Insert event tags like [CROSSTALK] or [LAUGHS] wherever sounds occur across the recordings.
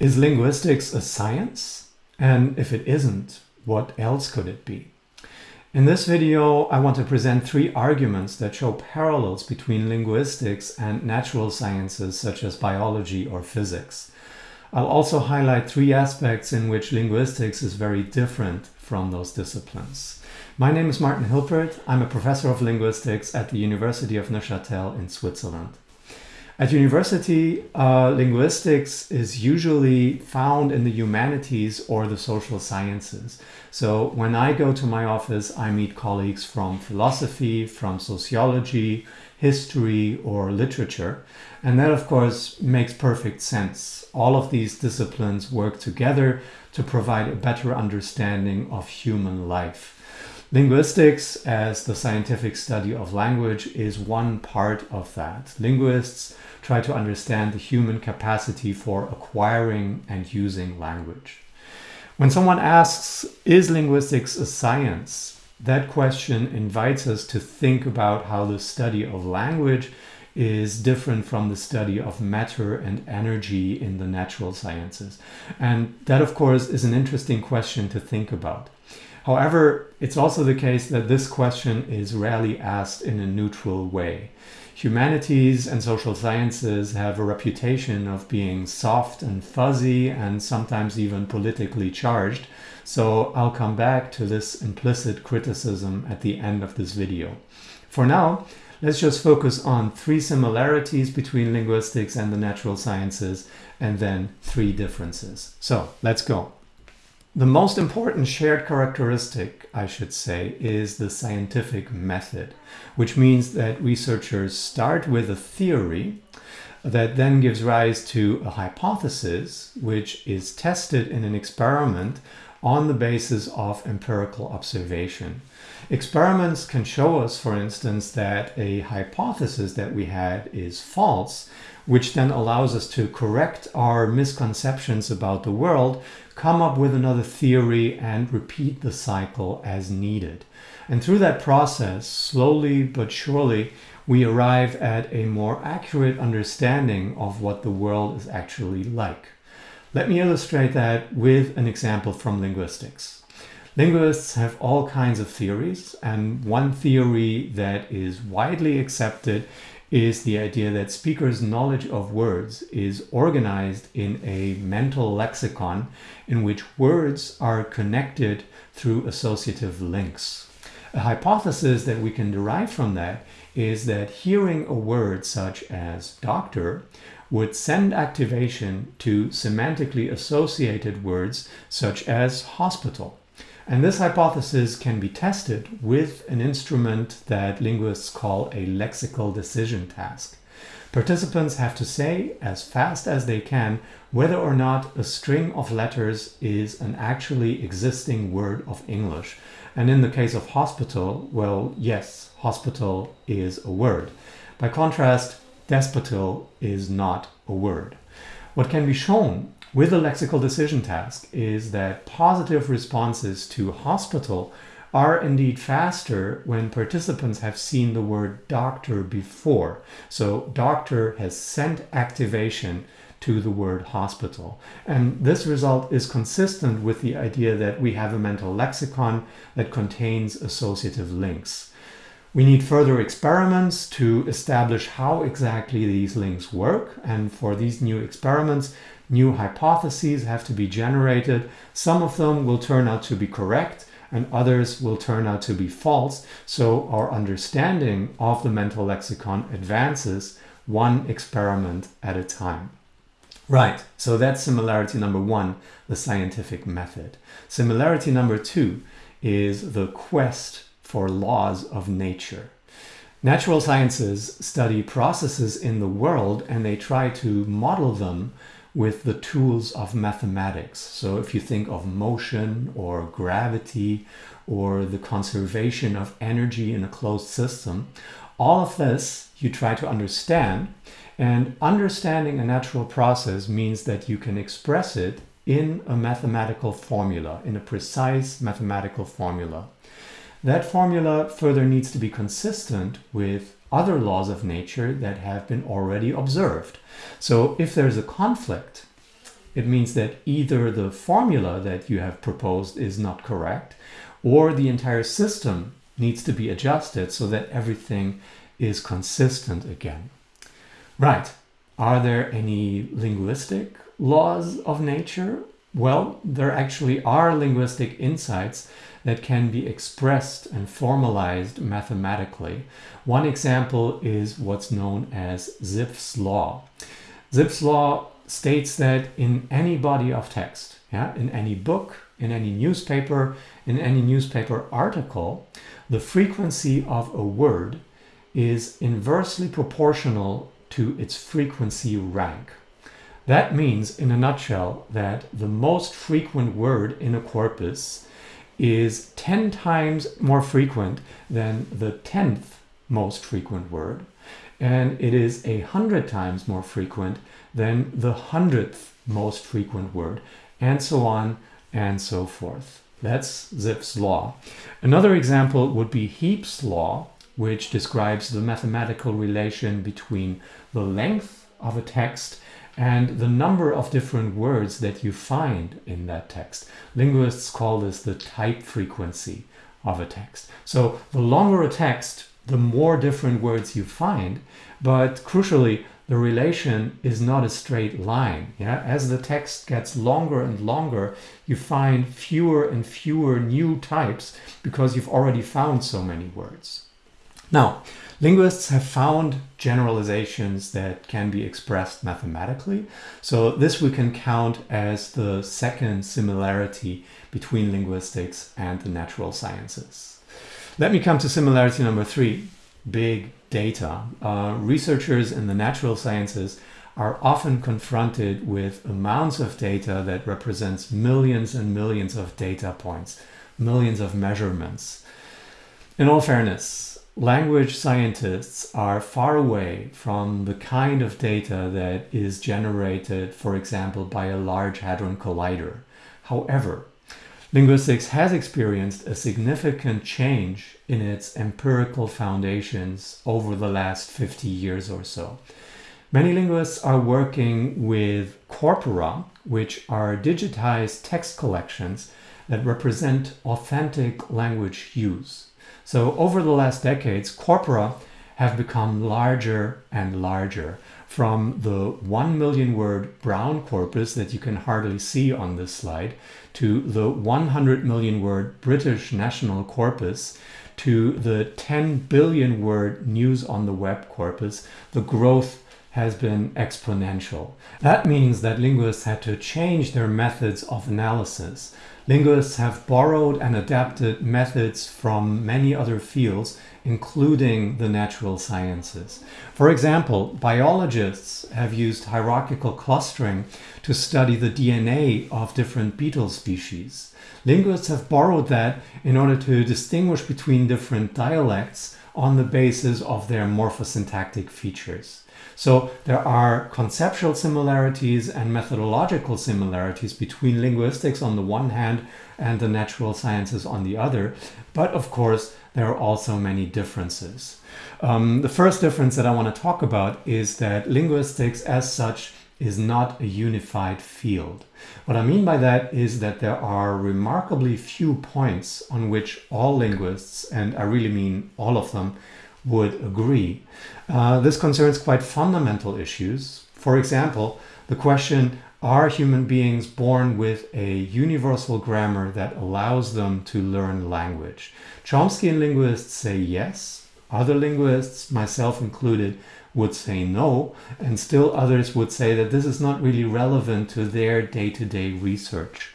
Is linguistics a science? And if it isn't, what else could it be? In this video, I want to present three arguments that show parallels between linguistics and natural sciences such as biology or physics. I'll also highlight three aspects in which linguistics is very different from those disciplines. My name is Martin Hilpert. I'm a professor of linguistics at the University of Neuchâtel in Switzerland. At university, uh, linguistics is usually found in the humanities or the social sciences. So when I go to my office, I meet colleagues from philosophy, from sociology, history, or literature. And that, of course, makes perfect sense. All of these disciplines work together to provide a better understanding of human life. Linguistics, as the scientific study of language, is one part of that. Linguists try to understand the human capacity for acquiring and using language. When someone asks, is linguistics a science? That question invites us to think about how the study of language is different from the study of matter and energy in the natural sciences. And that, of course, is an interesting question to think about. However, it's also the case that this question is rarely asked in a neutral way. Humanities and social sciences have a reputation of being soft and fuzzy and sometimes even politically charged, so I'll come back to this implicit criticism at the end of this video. For now, let's just focus on three similarities between linguistics and the natural sciences and then three differences. So let's go. The most important shared characteristic, I should say, is the scientific method, which means that researchers start with a theory that then gives rise to a hypothesis, which is tested in an experiment on the basis of empirical observation. Experiments can show us, for instance, that a hypothesis that we had is false, which then allows us to correct our misconceptions about the world, come up with another theory and repeat the cycle as needed. And through that process, slowly but surely, we arrive at a more accurate understanding of what the world is actually like. Let me illustrate that with an example from linguistics. Linguists have all kinds of theories, and one theory that is widely accepted is the idea that speakers' knowledge of words is organized in a mental lexicon in which words are connected through associative links. A hypothesis that we can derive from that is that hearing a word such as doctor would send activation to semantically associated words such as hospital. And this hypothesis can be tested with an instrument that linguists call a lexical decision task. Participants have to say as fast as they can whether or not a string of letters is an actually existing word of English. And in the case of hospital, well, yes, hospital is a word. By contrast, despotil is not a word. What can be shown with the lexical decision task is that positive responses to hospital are indeed faster when participants have seen the word doctor before. So doctor has sent activation to the word hospital. And this result is consistent with the idea that we have a mental lexicon that contains associative links. We need further experiments to establish how exactly these links work. And for these new experiments, new hypotheses have to be generated. Some of them will turn out to be correct and others will turn out to be false. So our understanding of the mental lexicon advances one experiment at a time. Right, so that's similarity number one, the scientific method. Similarity number two is the quest for laws of nature. Natural sciences study processes in the world and they try to model them with the tools of mathematics. So if you think of motion or gravity or the conservation of energy in a closed system, all of this you try to understand and understanding a natural process means that you can express it in a mathematical formula, in a precise mathematical formula. That formula further needs to be consistent with other laws of nature that have been already observed. So if there's a conflict it means that either the formula that you have proposed is not correct or the entire system needs to be adjusted so that everything is consistent again. Right. Are there any linguistic laws of nature? Well, there actually are linguistic insights that can be expressed and formalized mathematically. One example is what's known as Zipf's law. Zipf's law states that in any body of text, yeah, in any book, in any newspaper, in any newspaper article, the frequency of a word is inversely proportional to its frequency rank. That means, in a nutshell, that the most frequent word in a corpus is 10 times more frequent than the 10th most frequent word, and it is a hundred times more frequent than the hundredth most frequent word, and so on and so forth. That's Zipf's law. Another example would be Heaps' law, which describes the mathematical relation between the length of a text and the number of different words that you find in that text. Linguists call this the type frequency of a text. So the longer a text, the more different words you find, but crucially, the relation is not a straight line. Yeah? As the text gets longer and longer, you find fewer and fewer new types because you've already found so many words. Now, linguists have found generalizations that can be expressed mathematically. So this we can count as the second similarity between linguistics and the natural sciences. Let me come to similarity number three, big data. Uh, researchers in the natural sciences are often confronted with amounts of data that represents millions and millions of data points, millions of measurements. In all fairness, language scientists are far away from the kind of data that is generated, for example, by a Large Hadron Collider. However, Linguistics has experienced a significant change in its empirical foundations over the last 50 years or so. Many linguists are working with corpora, which are digitized text collections that represent authentic language use. So over the last decades, corpora have become larger and larger from the 1 million word brown corpus that you can hardly see on this slide to the 100 million word British national corpus to the 10 billion word news on the web corpus, the growth has been exponential. That means that linguists had to change their methods of analysis. Linguists have borrowed and adapted methods from many other fields including the natural sciences. For example, biologists have used hierarchical clustering to study the DNA of different beetle species. Linguists have borrowed that in order to distinguish between different dialects on the basis of their morphosyntactic features. So there are conceptual similarities and methodological similarities between linguistics on the one hand and the natural sciences on the other. But of course, there are also many differences. Um, the first difference that I want to talk about is that linguistics as such is not a unified field. What I mean by that is that there are remarkably few points on which all linguists, and I really mean all of them, would agree. Uh, this concerns quite fundamental issues. For example, the question, are human beings born with a universal grammar that allows them to learn language? Chomskyan linguists say yes. Other linguists, myself included, would say no. And still others would say that this is not really relevant to their day-to-day -day research.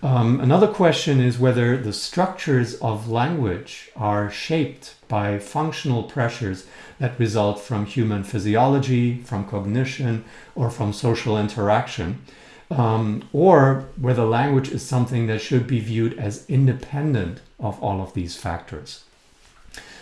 Um, another question is whether the structures of language are shaped by functional pressures that result from human physiology, from cognition, or from social interaction, um, or whether language is something that should be viewed as independent of all of these factors.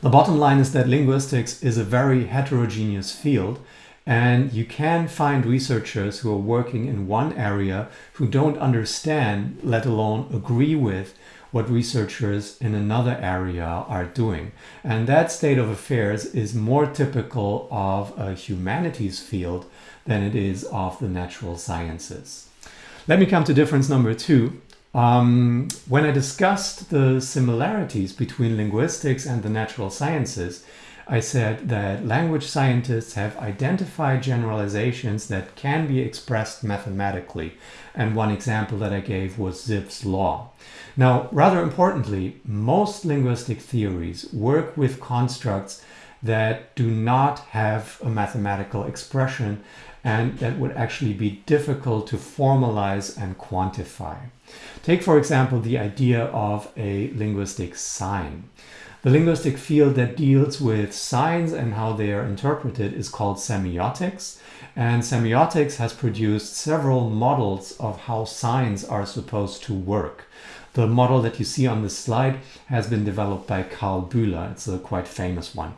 The bottom line is that linguistics is a very heterogeneous field and you can find researchers who are working in one area who don't understand, let alone agree with, what researchers in another area are doing. And that state of affairs is more typical of a humanities field than it is of the natural sciences. Let me come to difference number two. Um, when I discussed the similarities between linguistics and the natural sciences, I said that language scientists have identified generalizations that can be expressed mathematically. And one example that I gave was Zipf's law. Now, rather importantly, most linguistic theories work with constructs that do not have a mathematical expression and that would actually be difficult to formalize and quantify. Take, for example, the idea of a linguistic sign. The linguistic field that deals with signs and how they are interpreted is called semiotics. And semiotics has produced several models of how signs are supposed to work. The model that you see on this slide has been developed by Karl Bühler. It's a quite famous one.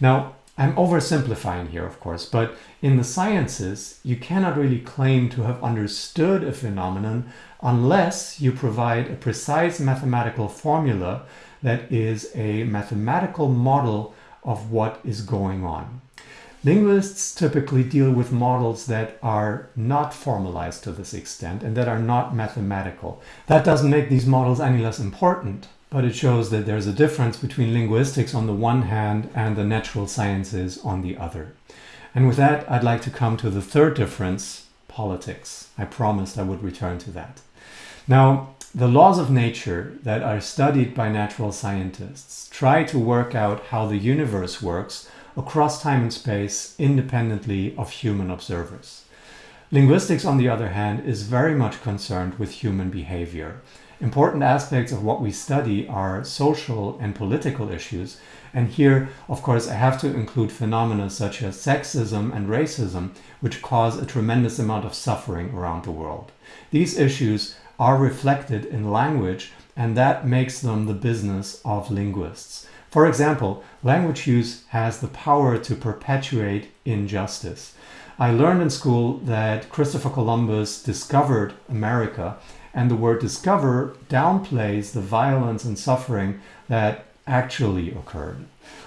Now, I'm oversimplifying here, of course, but in the sciences, you cannot really claim to have understood a phenomenon unless you provide a precise mathematical formula that is a mathematical model of what is going on. Linguists typically deal with models that are not formalized to this extent and that are not mathematical. That doesn't make these models any less important, but it shows that there's a difference between linguistics on the one hand and the natural sciences on the other. And with that, I'd like to come to the third difference, politics. I promised I would return to that. Now, the laws of nature that are studied by natural scientists try to work out how the universe works across time and space independently of human observers. Linguistics, on the other hand, is very much concerned with human behavior. Important aspects of what we study are social and political issues, and here, of course, I have to include phenomena such as sexism and racism, which cause a tremendous amount of suffering around the world. These issues are reflected in language and that makes them the business of linguists. For example, language use has the power to perpetuate injustice. I learned in school that Christopher Columbus discovered America and the word discover downplays the violence and suffering that actually occurred.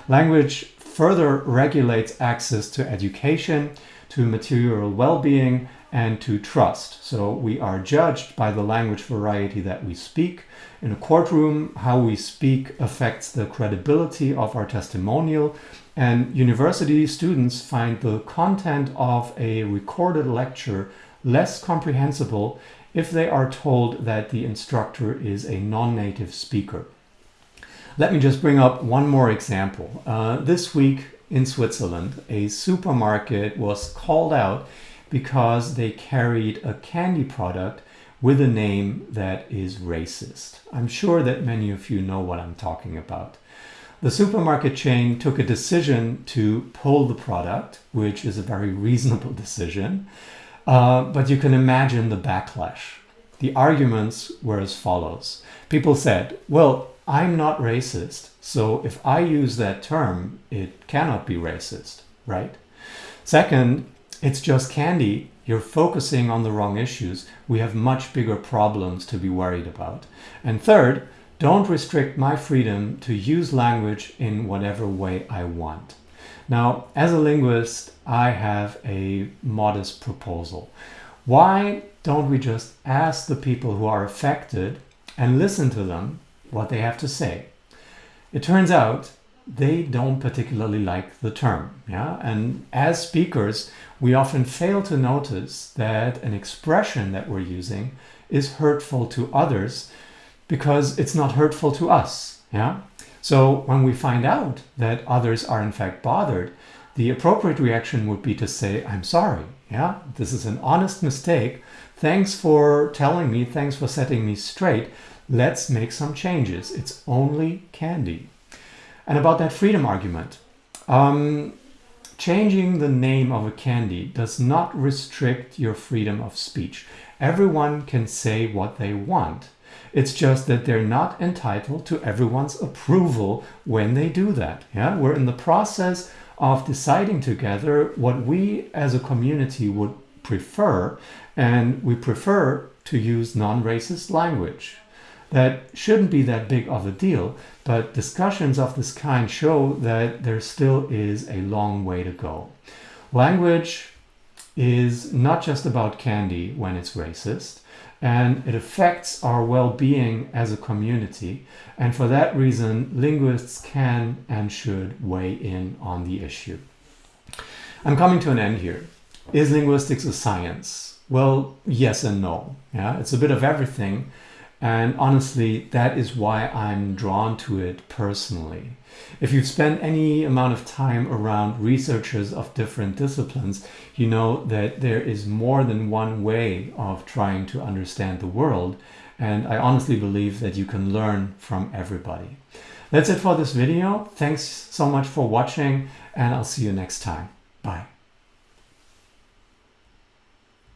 Language further regulates access to education, to material well-being, and to trust. So we are judged by the language variety that we speak. In a courtroom, how we speak affects the credibility of our testimonial. And university students find the content of a recorded lecture less comprehensible if they are told that the instructor is a non-native speaker. Let me just bring up one more example. Uh, this week in Switzerland, a supermarket was called out because they carried a candy product with a name that is racist. I'm sure that many of you know what I'm talking about. The supermarket chain took a decision to pull the product, which is a very [LAUGHS] reasonable decision, uh, but you can imagine the backlash. The arguments were as follows. People said, well, I'm not racist, so if I use that term, it cannot be racist, right? Second, it's just candy. You're focusing on the wrong issues. We have much bigger problems to be worried about. And third, don't restrict my freedom to use language in whatever way I want. Now, as a linguist, I have a modest proposal. Why don't we just ask the people who are affected and listen to them what they have to say? It turns out they don't particularly like the term. Yeah? And as speakers, we often fail to notice that an expression that we're using is hurtful to others because it's not hurtful to us. Yeah? So when we find out that others are in fact bothered, the appropriate reaction would be to say, I'm sorry. Yeah, this is an honest mistake. Thanks for telling me. Thanks for setting me straight. Let's make some changes. It's only candy. And about that freedom argument, um, changing the name of a candy does not restrict your freedom of speech. Everyone can say what they want. It's just that they're not entitled to everyone's approval when they do that. Yeah, we're in the process of deciding together what we as a community would prefer, and we prefer to use non-racist language that shouldn't be that big of a deal, but discussions of this kind show that there still is a long way to go. Language is not just about candy when it's racist, and it affects our well-being as a community. And for that reason, linguists can and should weigh in on the issue. I'm coming to an end here. Is linguistics a science? Well, yes and no. Yeah, it's a bit of everything. And honestly, that is why I'm drawn to it personally. If you've spent any amount of time around researchers of different disciplines, you know that there is more than one way of trying to understand the world. And I honestly believe that you can learn from everybody. That's it for this video. Thanks so much for watching and I'll see you next time. Bye.